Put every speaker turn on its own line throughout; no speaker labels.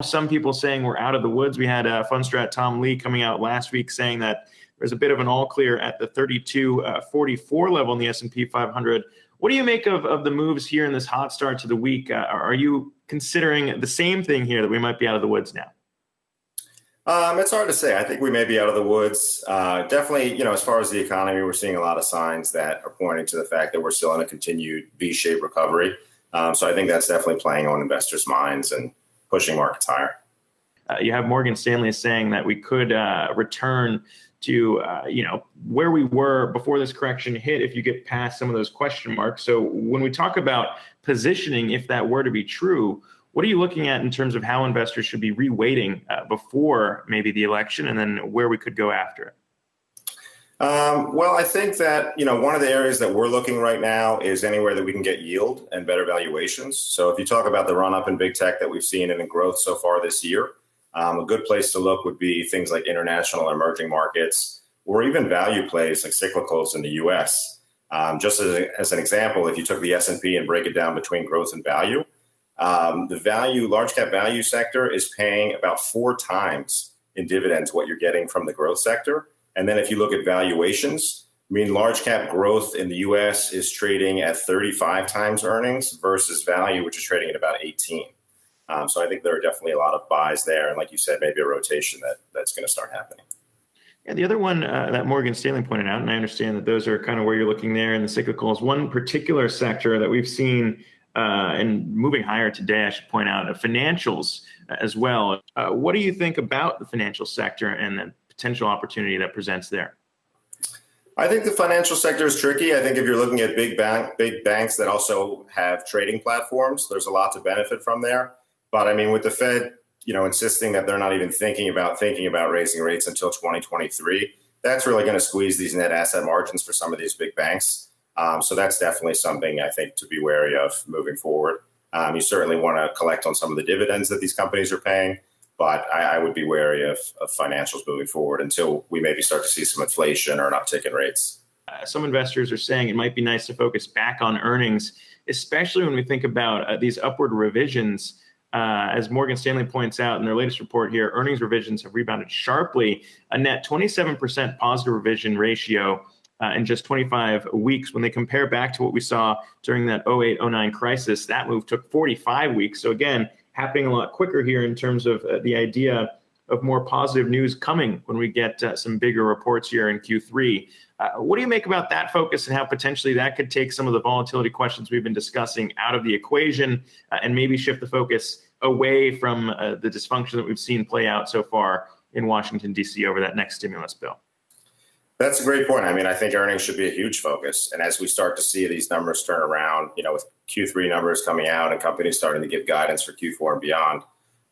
Some people saying we're out of the woods. We had uh, Fundstrat Tom Lee coming out last week saying that there's a bit of an all clear at the 3244 uh, level in the S&P 500. What do you make of, of the moves here in this hot start to the week? Uh, are you considering the same thing here that we might be out of the woods now?
Um, it's hard to say. I think we may be out of the woods. Uh, definitely, you know, as far as the economy, we're seeing a lot of signs that are pointing to the fact that we're still in a continued V-shaped recovery. Um, so I think that's definitely playing on investors' minds and pushing markets higher.
Uh, you have Morgan Stanley saying that we could uh, return to uh, you know where we were before this correction hit if you get past some of those question marks. So when we talk about positioning, if that were to be true, what are you looking at in terms of how investors should be reweighting uh, before maybe the election, and then where we could go after it?
Um, well, I think that you know one of the areas that we're looking right now is anywhere that we can get yield and better valuations. So if you talk about the run up in big tech that we've seen and in growth so far this year, um, a good place to look would be things like international emerging markets or even value plays like cyclicals in the U.S. Um, just as, a, as, an example, if you took the S&P and break it down between growth and value, um, the value large cap value sector is paying about four times in dividends what you're getting from the growth sector. And then if you look at valuations, I mean, large cap growth in the US is trading at 35 times earnings versus value, which is trading at about 18. Um, so I think there are definitely a lot of buys there, and like you said, maybe a rotation that that's going to start happening.
Yeah, the other one uh, that Morgan Stanley pointed out, and I understand that those are kind of where you're looking there in the cyclicals. One particular sector that we've seen uh, and moving higher today, I should point out, uh, financials as well. Uh, what do you think about the financial sector and the potential opportunity that presents there?
I think the financial sector is tricky. I think if you're looking at big bank, big banks that also have trading platforms, there's a lot to benefit from there. But I mean, with the Fed, you know, insisting that they're not even thinking about thinking about raising rates until 2023, that's really going to squeeze these net asset margins for some of these big banks. Um, so that's definitely something I think to be wary of moving forward. Um, you certainly want to collect on some of the dividends that these companies are paying, but I, I would be wary of, of, financials moving forward until we maybe start to see some inflation or an uptick in rates.
Uh, some investors are saying it might be nice to focus back on earnings, especially when we think about uh, these upward revisions uh, as Morgan Stanley points out in their latest report here, earnings revisions have rebounded sharply, a net 27% positive revision ratio uh, in just 25 weeks. When they compare back to what we saw during that 08 09 crisis, that move took 45 weeks. So, again, happening a lot quicker here in terms of uh, the idea of more positive news coming when we get uh, some bigger reports here in Q3. Uh, what do you make about that focus and how potentially that could take some of the volatility questions we've been discussing out of the equation uh, and maybe shift the focus away from uh, the dysfunction that we've seen play out so far in Washington, D.C. over that next stimulus bill?
That's a great point. I mean, I think earnings should be a huge focus. And as we start to see these numbers turn around, you know, with Q3 numbers coming out and companies starting to give guidance for Q4 and beyond,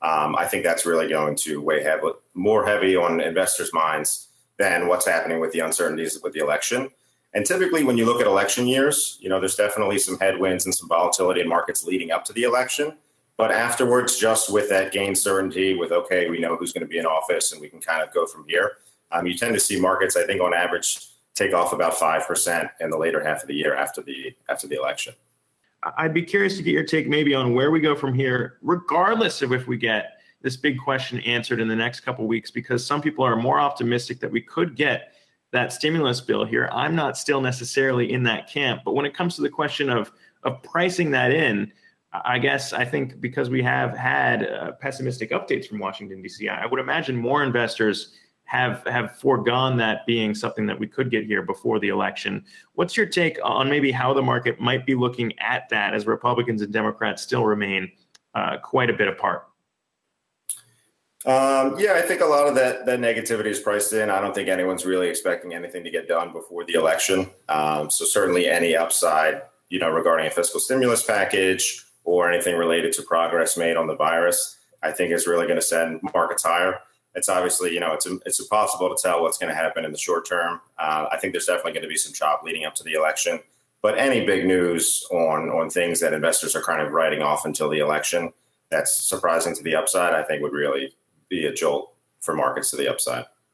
um, I think that's really going to weigh heavy, more heavy on investors' minds than what's happening with the uncertainties with the election. And typically, when you look at election years, you know, there's definitely some headwinds and some volatility in markets leading up to the election. But afterwards, just with that gain certainty, with okay, we know who's going to be in office, and we can kind of go from here. Um, you tend to see markets, I think, on average, take off about five percent in the later half of the year after the after the election.
I'd be curious to get your take maybe on where we go from here, regardless of if we get this big question answered in the next couple weeks, because some people are more optimistic that we could get that stimulus bill here. I'm not still necessarily in that camp, but when it comes to the question of of pricing that in, I guess I think because we have had uh, pessimistic updates from Washington D.C., I would imagine more investors have have foregone that being something that we could get here before the election. What's your take on maybe how the market might be looking at that as Republicans and Democrats still remain uh, quite a bit apart?
Um, yeah, I think a lot of that that negativity is priced in. I don't think anyone's really expecting anything to get done before the election. Um, so certainly any upside, you know, regarding a fiscal stimulus package or anything related to progress made on the virus, I think is really going to send markets higher it's obviously you know it's it's impossible to tell what's going to happen in the short term. Uh, I think there's definitely going to be some chop leading up to the election, but any big news on on things that investors are kind of writing off until the election that's surprising to the upside, I think would really be a jolt for markets to the upside.